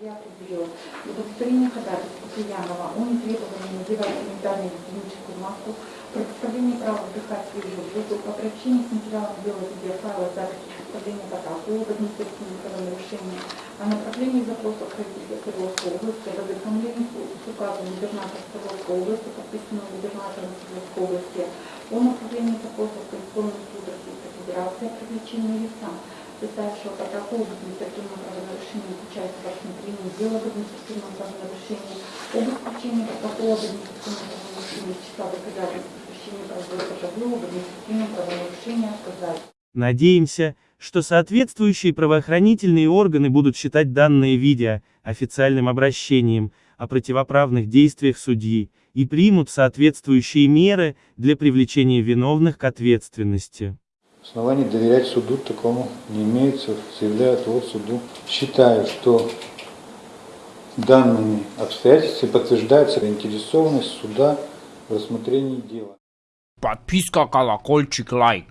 удовлетворения ходатайства Куянова о нетребовании надевать санитарную гигиеническую маску, предоставление права вдыхать свежий воздух, о приобщении с материалом дела видеофайла записи представления протокола об административном правонарушении, о направлении запроса в правительство Свердловской области, об ознакомлении с указом губернатора Свердловской области, подписанным губернатором Свердловской области, о направлении запроса в Конституционный суд Российской Федерации о привлечении лица, составившего протокол об административном правонарушении к рассмотрении дела об административном правонарушении, об исключении протокола об административном правонарушении числа доказательств исключения производства табло об административном правонарушении отказать. Надеемся, что соответствующие правоохранительные органы будут считать данное видео официальным обращением о противоправных действиях судьи и примут соответствующие меры для привлечения виновных к ответственности. Оснований доверять суду такому не имеется, заявляю отвод суду. Считаю, что данными обстоятельствами подтверждается заинтересованность суда в рассмотрении дела. Подписка, колокольчик, лайк.